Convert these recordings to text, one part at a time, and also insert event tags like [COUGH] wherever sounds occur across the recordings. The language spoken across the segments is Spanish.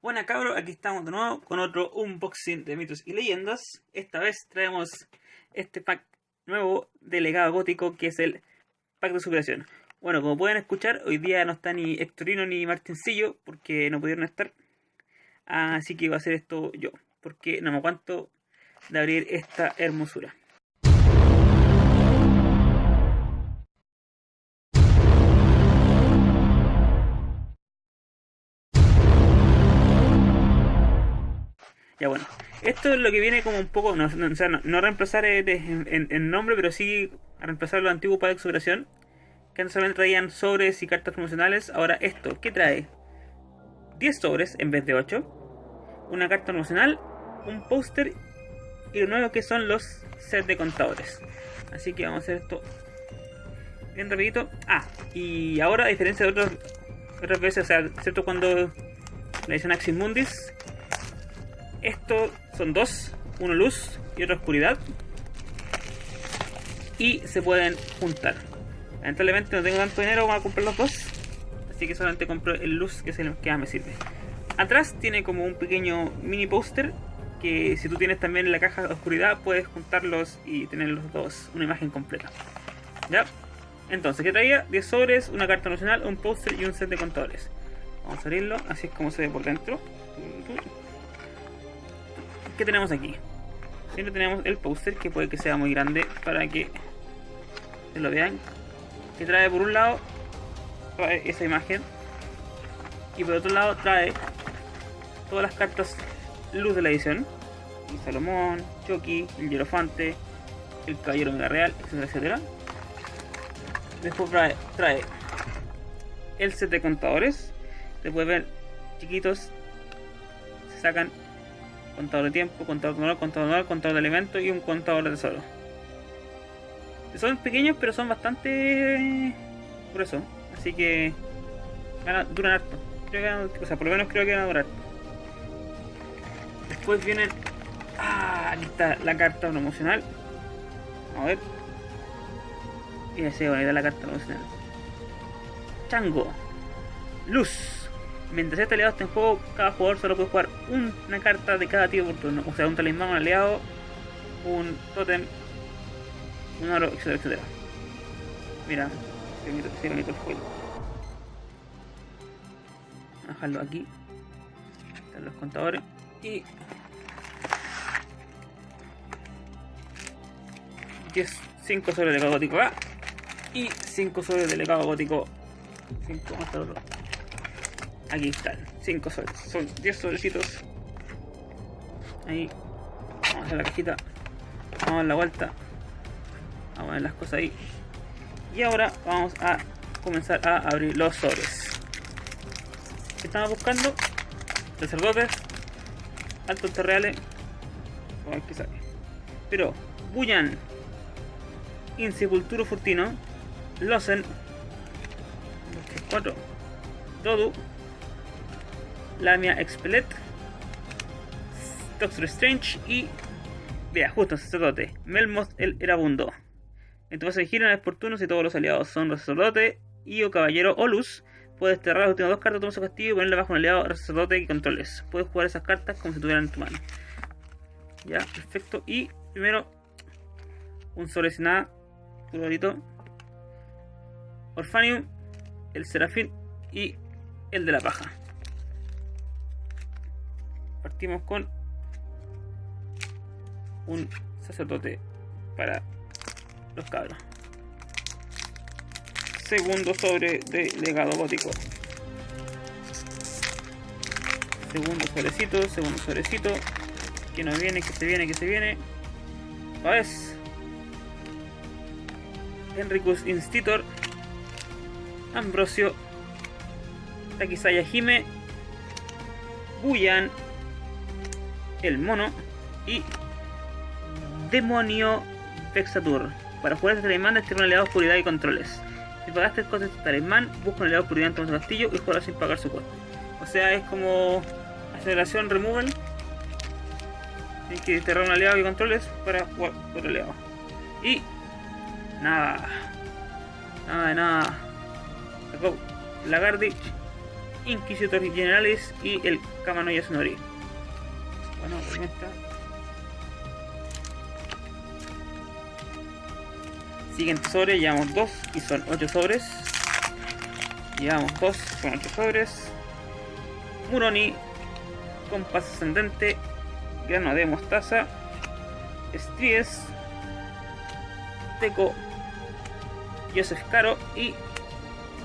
Buena cabros, aquí estamos de nuevo con otro unboxing de mitos y leyendas. Esta vez traemos este pack nuevo de legado gótico que es el pack de superación. Bueno, como pueden escuchar, hoy día no está ni Hectorino ni Martincillo porque no pudieron estar. Así que voy a hacer esto yo, porque no me aguanto de abrir esta hermosura. Ya bueno, esto es lo que viene como un poco, no, reemplazar en, nombre, pero sí reemplazar los antiguos para de que antes solamente traían sobres y cartas promocionales. Ahora esto, ¿qué trae? 10 sobres en vez de 8, una carta promocional, un póster y lo nuevo que son los sets de contadores. Así que vamos a hacer esto bien rapidito. Ah, y ahora a diferencia de otros, otras veces, o sea, ¿cierto? Cuando la edición Axis Mundis estos son dos, uno luz y otro oscuridad. Y se pueden juntar. Lamentablemente no tengo tanto dinero para comprar los dos. Así que solamente compro el luz que es el que me sirve. Atrás tiene como un pequeño mini póster que si tú tienes también la caja de oscuridad puedes juntarlos y tener los dos una imagen completa. ¿Ya? Entonces, ¿qué traía? 10 sobres, una carta nacional, un póster y un set de contadores. Vamos a abrirlo, así es como se ve por dentro. ¿Qué tenemos aquí? Siempre tenemos el póster que puede que sea muy grande para que se lo vean. Que trae por un lado esa imagen y por otro lado trae todas las cartas luz de la edición. Y Salomón, Chucky, el Hierofante, el Caballero Mega Real, etcétera. Después trae, trae el set de contadores. Después ver chiquitos se sacan contador de tiempo, contador de honor, contador de honor, contador de elementos y un contador de tesoro. Son pequeños pero son bastante gruesos, así que duran harto. O sea, por lo menos creo que van a durar. Después vienen... Ah, aquí está la carta promocional. A ver. Y ese bonita la carta promocional. Chango. Luz. Mientras este aliado esté en juego, cada jugador solo puede jugar una carta de cada tipo por turno. O sea, un talismán, un aliado, un totem, un oro, etcétera, etcétera. Mira, qué bonito, el juego. Vamos a dejarlo aquí. Están los contadores. Y 10, 5 sobre de legado gótico A y 5 sobre de legado gótico 5 más otro Aquí están, 5 soles. Son 10 sobrecitos. Ahí. Vamos a la cajita. Vamos a dar la vuelta. Vamos a poner las cosas ahí. Y ahora vamos a comenzar a abrir los sobres. estamos buscando? Sacerdotes. Altos terreales. Vamos a ver. Pero, Buyan. Insepulturo Furtino. Losen. 4. Dodu. Lamia Expelet, Doctor Strange y. Vea, justo sacerdote, Melmoth el Erabundo. En tu fase de gira es oportuno si todos los aliados son sacerdote y o caballero o luz. Puedes cerrar las últimas dos cartas de tu castigo y ponerle bajo un aliado sacerdote y controles. Puedes jugar esas cartas como si estuvieran en tu mano. Ya, perfecto. Y primero, un sobre sin nada, un Orfanium, el Serafín y el de la paja partimos con un sacerdote para los cabros. Segundo sobre de legado gótico. Segundo sobrecito, segundo sobrecito. Que nos viene, que se viene, que se viene. es Enricus Institutor. Ambrosio. Takisaya Hime. Buyan el mono y demonio Vexatur. Para jugar este talismán este un aliado de oscuridad y controles. Si pagaste cosas de este talismán, busca un aliado oscuridad en tu castillo y juega sin pagar su coste. O sea, es como aceleración removal. Tienes que desterrar un aliado y controles para jugar otro aliado. Y nada. Nada de nada. Sacó Lagardich Inquisitor Generalis y el Kamano Yasunori. Bueno, está. Siguiente sobre, llevamos dos y son 8 sobres. Llevamos dos, son 8 sobres. Muroni, compás ascendente, grano de mostaza, Stries, Teco, Joseph Caro y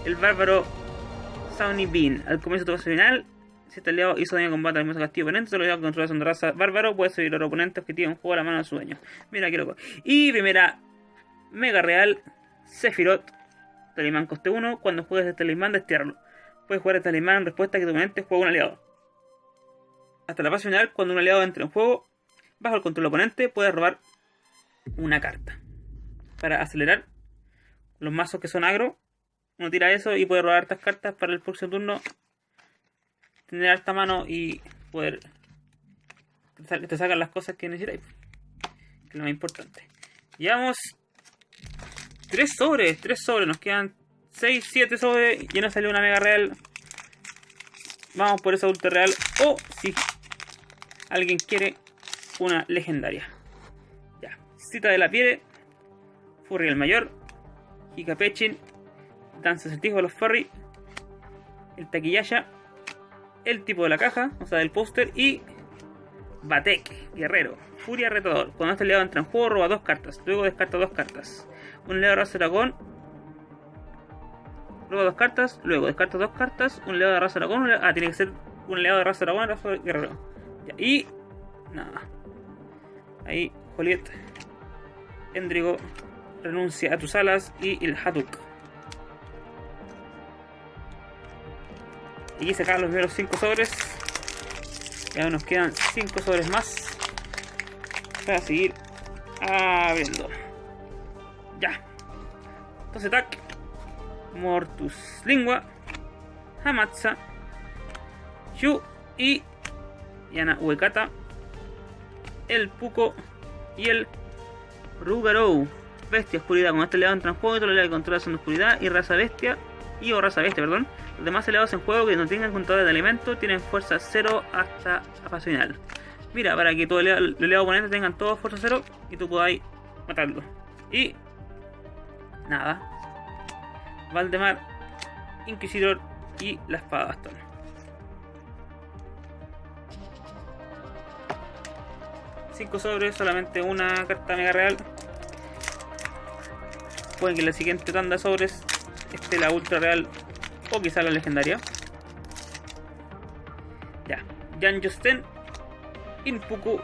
el bárbaro Sauni Bean. Al comienzo de tu fase final, si este aliado hizo daño de combate al mismo castillo oponente, solo aliado controla de raza bárbaro puede subir al oponente objetivo en juego a la mano de su dueño. Mira qué loco. Y primera Mega Real, Sephiroth, Talismán coste 1. Cuando juegues este talismán, destierralo. Puedes jugar este talismán en respuesta a que tu oponente juegue un aliado. Hasta la fase final, cuando un aliado entre en juego, bajo el control del oponente, puedes robar una carta. Para acelerar los mazos que son agro, uno tira eso y puede robar estas cartas para el próximo turno. Tener alta mano y poder te sacan las cosas que necesitáis. Que es lo más importante. Llevamos 3 sobres, 3 sobres. Nos quedan 6, 7 sobres. Ya nos salió una mega real. Vamos por esa ultra real. O si alguien quiere una legendaria. Ya. Cita de la piedra. Furry mayor. Hikapechin. Danza Certijo de los Furry. El Taquillaya. El tipo de la caja, o sea, del póster. Y Batek, guerrero. Furia retador. Cuando este aliado entra en juego, roba dos cartas. Luego descarta dos cartas un león de raza dragón, luego dos cartas, luego descarta dos cartas, un león de raza dragón, ah, tiene que ser un león de raza dragón, raza guerrero. y nada. Ahí, Joliet, Endrigo, renuncia a tus alas y el Haduk. Y acaban los primeros 5 sobres. Ya nos quedan 5 sobres más para seguir abriendo. Ya. Entonces, tac. Mortus Lingua. Hamatsa. Shu y Yana Uekata. El Puko y el Rugarou. Bestia oscuridad. Con este aliado entra en juego y todo el que controla son oscuridad y raza bestia. Y o raza bestia, perdón. Los demás aliados en juego que no tengan control de alimentos tienen fuerza 0 hasta la. Mira, para que todo el aliado oponente tengan todos fuerza 0 y tú podáis matarlo. Y nada. Valdemar, Inquisidor y la espada bastón. Cinco sobres, solamente una carta mega real. Pueden que la siguiente tanda de sobres esté la ultra real o quizá la legendaria. Ya, Jan Justen, Inpuku,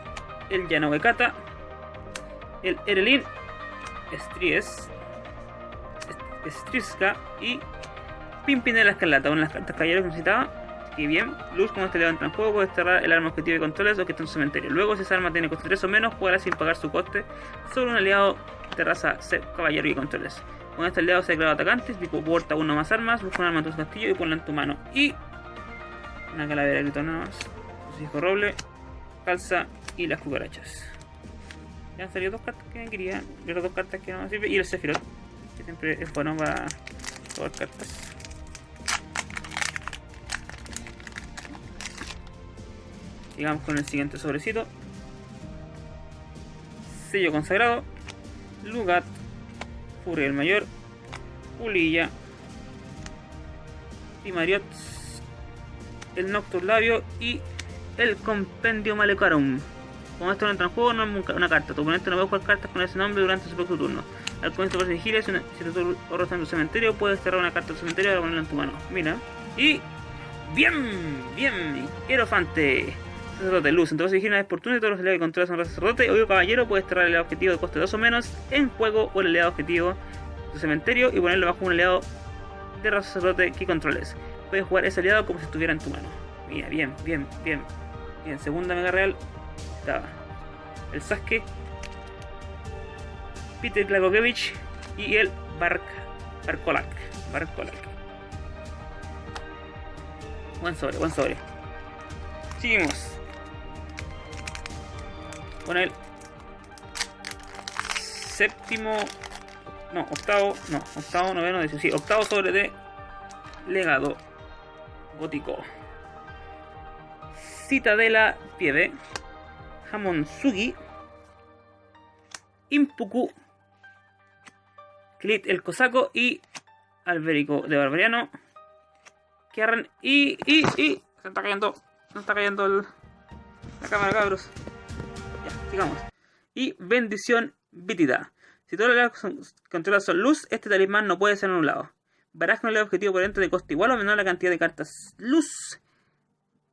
el Yanovekata, el Erelin, Stries, Striska y Pimpinela Escarlata, una de las cartas caballeros que necesitaba. Y bien, Luz, como este levanta en juego, puede cerrar el arma objetivo de controles o que está en su cementerio. Luego, si esa arma tiene coste 3 o menos, jugará sin pagar su coste sobre un aliado de raza caballero y controles. Con este aliado se declara atacante, tipo porta uno más armas, busca un arma en tu castillo y ponla en tu mano. Y una calavera de nada más. hijo roble, calza y las cucarachas. Ya han salido dos cartas que quería, las dos cartas que no me sirven y el Sephiroth siempre es bueno para todas cartas. Sigamos con el siguiente sobrecito. Sello consagrado. Lugat. Furia el Mayor. Ulilla. Mariot El Noctur Labio y el Compendio Malecarum. Como esto no entra en juego, no es una carta. Tu oponente no puede jugar cartas con ese nombre durante su próximo turno. Al comienzo de vigilia, si, si tu ahorro está en tu cementerio, puedes cerrar una carta del cementerio para ponerla en tu mano. Mira. Y. ¡Bien! ¡Bien! Hierofante. Sacerdote luz. Entonces vigilia es oportuno y todos los aliados que controlas son raza sacerdote. Obvio caballero, puedes cerrar el aliado objetivo de coste 2 o menos en juego o el aliado objetivo de tu cementerio y ponerlo bajo un aliado de raza sacerdote que controles. Puedes jugar ese aliado como si estuviera en tu mano. Mira, bien, bien, bien. Bien, segunda mega real. Estaba el Sasuke Peter Glagogevich y el Bark, Barkolak. Barkolak. Buen sobre, buen sobre. Seguimos. Con el séptimo. No, octavo. No, octavo, noveno, décimo. Sí, octavo sobre de legado gótico. Citadela Pieve. Sugi. Impuku. Clit el Cosaco y Alberico de Barbariano. Kierran y, y, y. Se está cayendo. Se está cayendo el, la cámara, cabros. Y bendición vítida. Si todos los controlados son luz, este talismán no puede ser anulado. Verás con el objetivo dentro de coste igual o menor la cantidad de cartas luz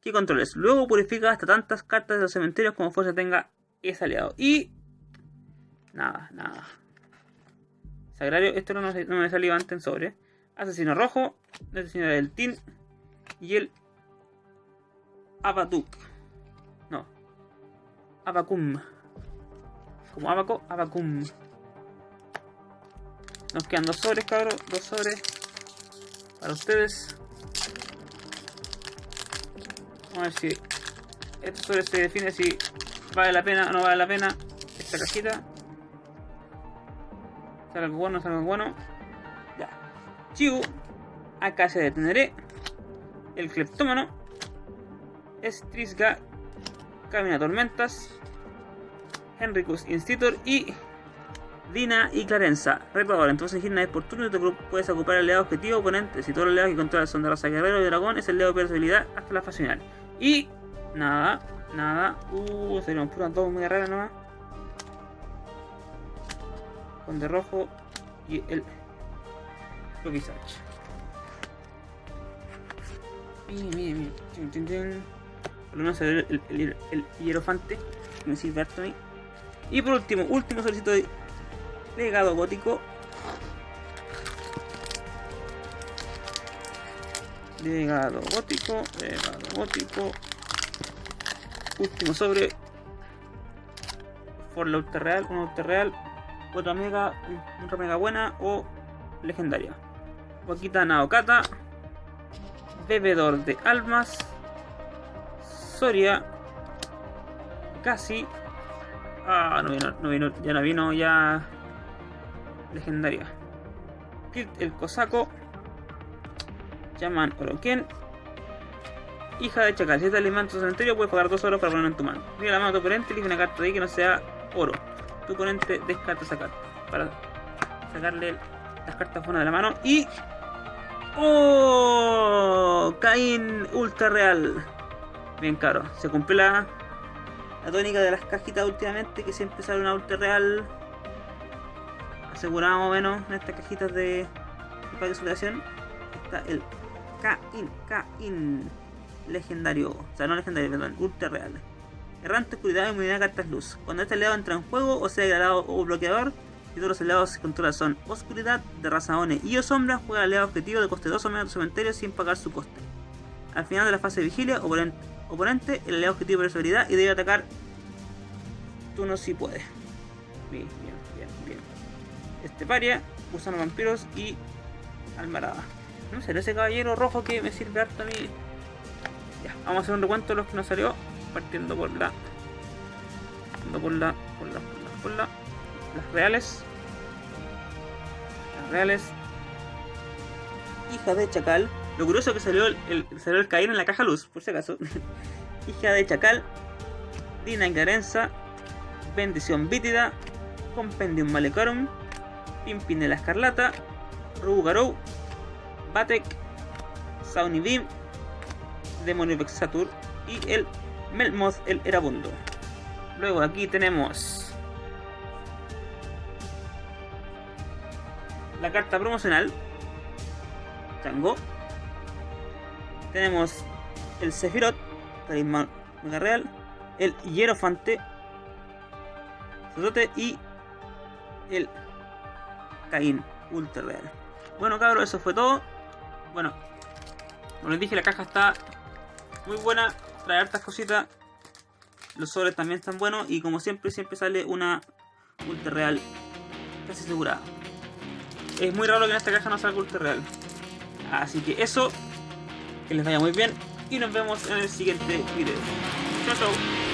que controles. Luego purifica hasta tantas cartas de los cementerios como fuerza tenga ese aliado. Y. Nada, nada. Sagrario, esto no, me salió antes en sobre. Asesino rojo, asesino del Tin y el Abatuk. Abacum. Como Abaco, Abacum. Nos quedan dos sobres, cabros. Dos sobres. Para ustedes. Vamos a ver si este sobre se define si vale la pena o no vale la pena esta cajita. Sale algo bueno, sale algo bueno. Ya. Chiu. Acá se deteneré. El Cleptómano. Estrisga. Camina Tormentas. Henricus Institutor y Dina y Clarenza. Retador, entonces una vez por turno tu grupo puedes ocupar el aliado objetivo oponente. Si todos los aliados que controlan son de raza guerrero y dragón, es el leo de habilidad hasta la fase final. Y nada, nada. Uh, se nos puran todos muy raras nomás. Con de rojo y el Logisach. Miren, miren, miren. Lo menos el, hierofante que me sirve harto a mí. Y por último, último solicito de legado gótico. Legado gótico, legado gótico. Último sobre. Por la ultra real, una ultra real, otra mega, otra mega buena o legendaria. Wakita Naokata. Bebedor de almas. Soria. Casi. Ah, no vino, no vino, ya no vino, ya. Legendaria. el Cosaco. Llaman Oroken. Hija de Chacal. Si este alimento cementerio, puedes pagar dos oros para ponerlo en tu mano. Mira la mano de tu oponente, elige una carta de ahí que no sea oro. Tu oponente descarta esa carta. Para sacarle las cartas fuera de la mano. Y. ¡Oh! Caín Ultra Real. Bien caro. Se cumple la, la tónica de las cajitas últimamente, que siempre sale una Ultra Real asegurado más o menos en estas cajitas de, de superación está el Kain, Kain legendario, o sea, no legendario, perdón, ultra real. Errante, oscuridad, inmunidad, cartas luz. Cuando este aliado entra en juego, o sea degradado o bloqueador, y todos los aliados que controla son oscuridad, de raza ONE y o sombra, juega al aliado objetivo de coste 2 o menos cementerio sin pagar su coste. Al final de la fase de vigilia, oponente, oponente el aliado objetivo de su habilidad y debe atacar turno si puede. Bien, bien, bien, bien. Este paria, usando vampiros y almarada. No sé, ese caballero rojo que me sirve harto a mí vamos a hacer un recuento de los que nos salió. Partiendo por la. Partiendo por la. Por la. Por la. las reales. Las reales. Hija de Chacal. Lo curioso es que salió el, salió el caer en la caja luz, por si acaso. [LAUGHS] Hija de Chacal. Dina Ingarenza. Bendición Vítida. Compendium Malecarum. Pimpinela Escarlata. Rugarou. Batek. Sauni Beam Demonio Vexatur y el Melmoth el Erabundo. Luego aquí tenemos la carta promocional Tango. Tenemos el Sephiroth, Mega Real, el Hierofante, y el Caín Ultra Real. Bueno cabros, eso fue todo. Bueno, como les dije, la caja está muy buena, trae hartas cositas. Los sobres también están buenos y como siempre, siempre sale una ultra real casi asegurada. Es muy raro que en esta caja no salga ultra real. Así que eso, que les vaya muy bien y nos vemos en el siguiente video. Chao, chao.